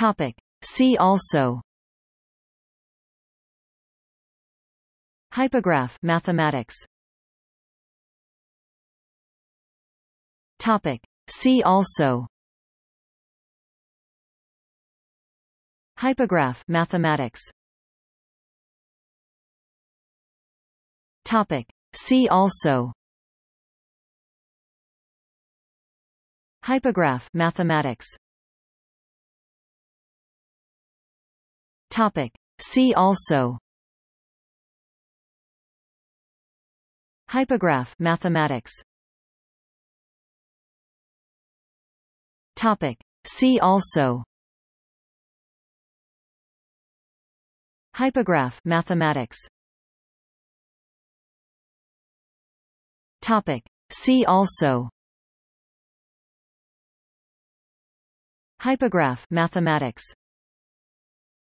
Topic. See also. Hypograph mathematics. Topic. See also. Hypograph mathematics. Topic. See also. Hypograph mathematics Topic. See also. Hypograph mathematics. Topic. See also. Hypograph mathematics. Topic. See also. Hypograph mathematics